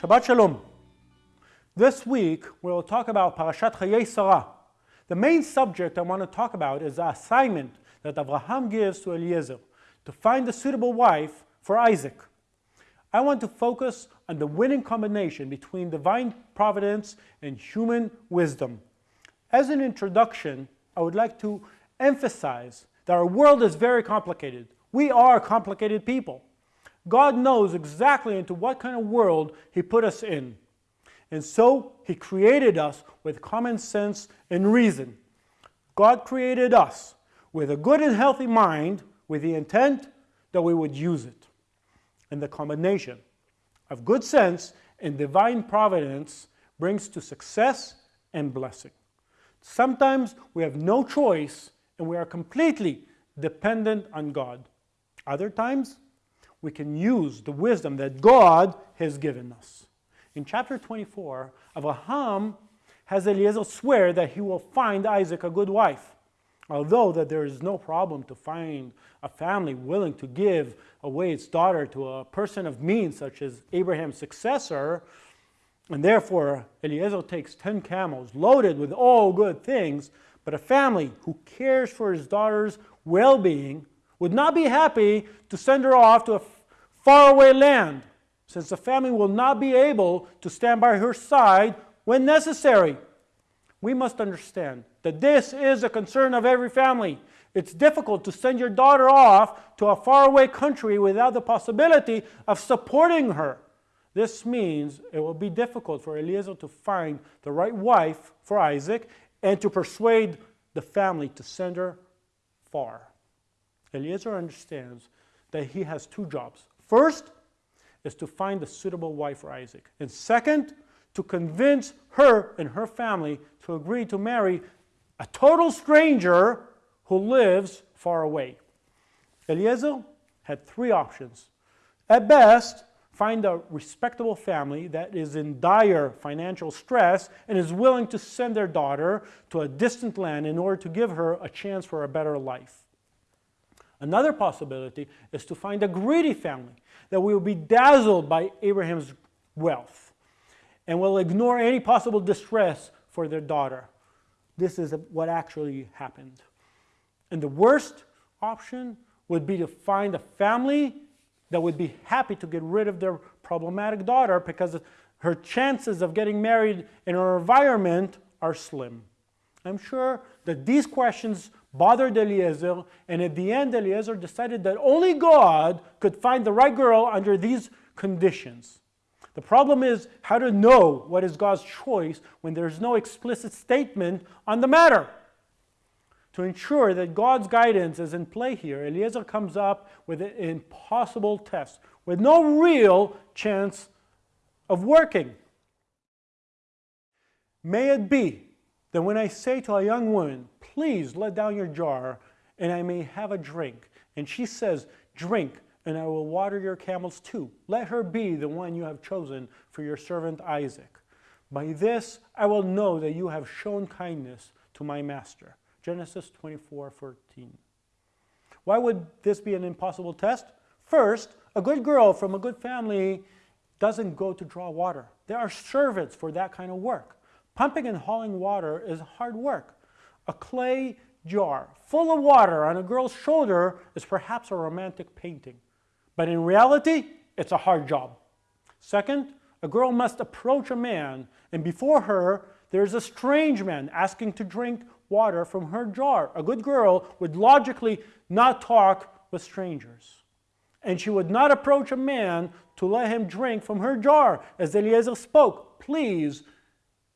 Shabbat Shalom. This week we'll talk about Parashat Chayei Sarah. The main subject I want to talk about is the assignment that Abraham gives to Eliezer to find a suitable wife for Isaac. I want to focus on the winning combination between divine providence and human wisdom. As an introduction, I would like to emphasize that our world is very complicated. We are complicated people. God knows exactly into what kind of world He put us in. And so He created us with common sense and reason. God created us with a good and healthy mind with the intent that we would use it. And the combination of good sense and divine providence brings to success and blessing. Sometimes we have no choice and we are completely dependent on God. Other times, we can use the wisdom that God has given us. In chapter 24, Abraham has Eliezer swear that he will find Isaac a good wife. Although that there is no problem to find a family willing to give away its daughter to a person of means such as Abraham's successor, and therefore Eliezer takes 10 camels loaded with all good things, but a family who cares for his daughter's well-being would not be happy to send her off to a faraway land, since the family will not be able to stand by her side when necessary. We must understand that this is a concern of every family. It's difficult to send your daughter off to a faraway country without the possibility of supporting her. This means it will be difficult for Eliezer to find the right wife for Isaac and to persuade the family to send her far. Eliezer understands that he has two jobs. First is to find a suitable wife for Isaac. And second, to convince her and her family to agree to marry a total stranger who lives far away. Eliezer had three options. At best, find a respectable family that is in dire financial stress and is willing to send their daughter to a distant land in order to give her a chance for a better life. Another possibility is to find a greedy family that will be dazzled by Abraham's wealth and will ignore any possible distress for their daughter. This is what actually happened. And the worst option would be to find a family that would be happy to get rid of their problematic daughter because her chances of getting married in her environment are slim. I'm sure that these questions bothered Eliezer, and at the end, Eliezer decided that only God could find the right girl under these conditions. The problem is how to know what is God's choice when there's no explicit statement on the matter. To ensure that God's guidance is in play here, Eliezer comes up with an impossible test with no real chance of working. May it be that when I say to a young woman, please let down your jar and I may have a drink, and she says, drink, and I will water your camels too. Let her be the one you have chosen for your servant Isaac. By this I will know that you have shown kindness to my master. Genesis 24, 14. Why would this be an impossible test? First, a good girl from a good family doesn't go to draw water. There are servants for that kind of work. Pumping and hauling water is hard work. A clay jar full of water on a girl's shoulder is perhaps a romantic painting. But in reality, it's a hard job. Second, a girl must approach a man, and before her, there's a strange man asking to drink water from her jar. A good girl would logically not talk with strangers. And she would not approach a man to let him drink from her jar. As Eliezer spoke, please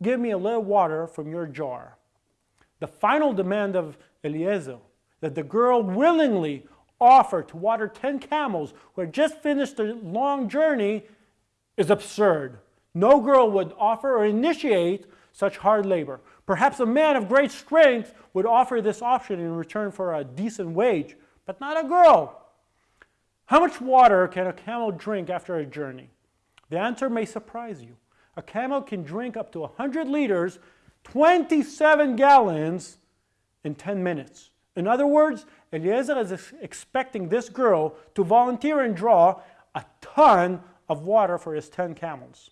Give me a little water from your jar. The final demand of Eliezer, that the girl willingly offer to water 10 camels who had just finished a long journey, is absurd. No girl would offer or initiate such hard labor. Perhaps a man of great strength would offer this option in return for a decent wage, but not a girl. How much water can a camel drink after a journey? The answer may surprise you a camel can drink up to 100 liters, 27 gallons in 10 minutes. In other words, Eliezer is expecting this girl to volunteer and draw a ton of water for his 10 camels.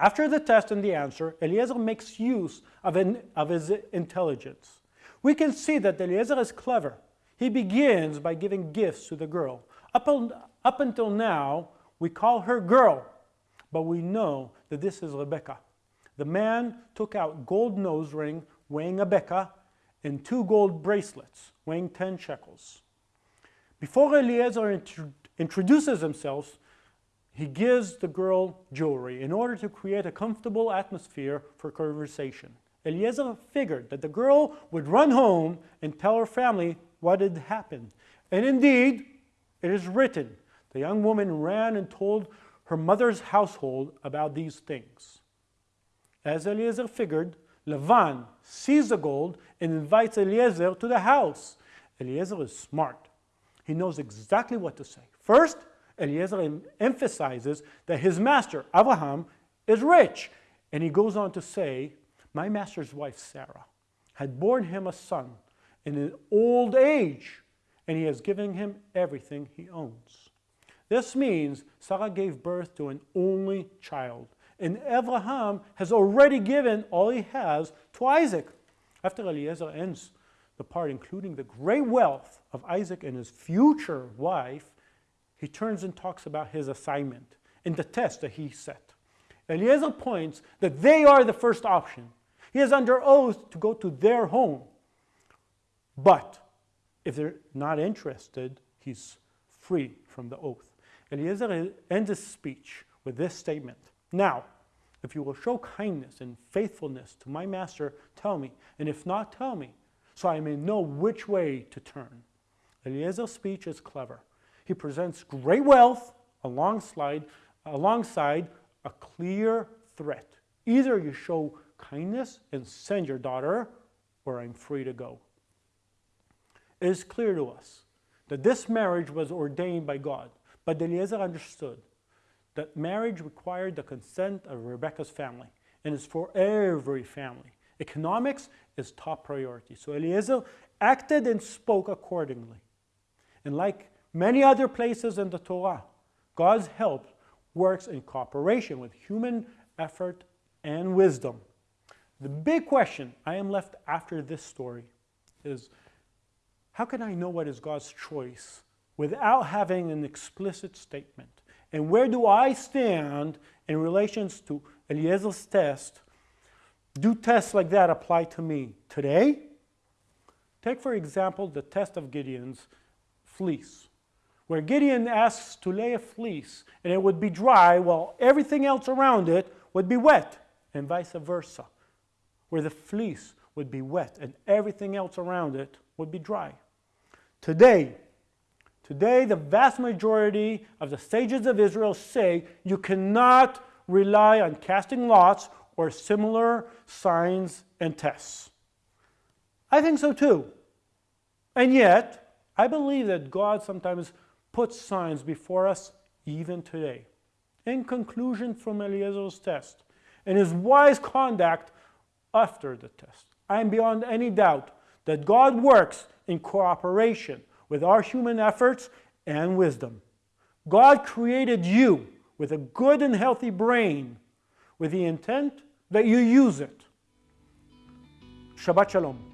After the test and the answer, Eliezer makes use of, an, of his intelligence. We can see that Eliezer is clever. He begins by giving gifts to the girl. Up, up until now, we call her girl, but we know that this is Rebecca. The man took out gold nose ring weighing a beka and two gold bracelets weighing 10 shekels. Before Eliezer introduces himself, he gives the girl jewelry in order to create a comfortable atmosphere for conversation. Eliezer figured that the girl would run home and tell her family what had happened. And indeed, it is written, the young woman ran and told her mother's household about these things. As Eliezer figured, Lavan sees the gold and invites Eliezer to the house. Eliezer is smart. He knows exactly what to say. First, Eliezer emphasizes that his master, Abraham, is rich. And he goes on to say, my master's wife, Sarah, had borne him a son in an old age, and he has given him everything he owns. This means Sarah gave birth to an only child, and Abraham has already given all he has to Isaac. After Eliezer ends the part, including the great wealth of Isaac and his future wife, he turns and talks about his assignment and the test that he set. Eliezer points that they are the first option. He is under oath to go to their home. But if they're not interested, he's free from the oath. Eliezer ends his speech with this statement. Now, if you will show kindness and faithfulness to my master, tell me, and if not, tell me, so I may know which way to turn. Eliezer's speech is clever. He presents great wealth alongside, alongside a clear threat. Either you show kindness and send your daughter, or I'm free to go. It is clear to us that this marriage was ordained by God, but Eliezer understood that marriage required the consent of Rebecca's family and is for every family. Economics is top priority. So Eliezer acted and spoke accordingly. And like Many other places in the Torah, God's help works in cooperation with human effort and wisdom. The big question I am left after this story is, how can I know what is God's choice without having an explicit statement? And where do I stand in relations to Eliezer's test? Do tests like that apply to me today? Take, for example, the test of Gideon's fleece where Gideon asks to lay a fleece and it would be dry while everything else around it would be wet, and vice versa, where the fleece would be wet and everything else around it would be dry. Today, today the vast majority of the sages of Israel say you cannot rely on casting lots or similar signs and tests. I think so too. And yet, I believe that God sometimes puts signs before us even today. In conclusion from Eliezer's test and his wise conduct after the test, I am beyond any doubt that God works in cooperation with our human efforts and wisdom. God created you with a good and healthy brain with the intent that you use it. Shabbat Shalom.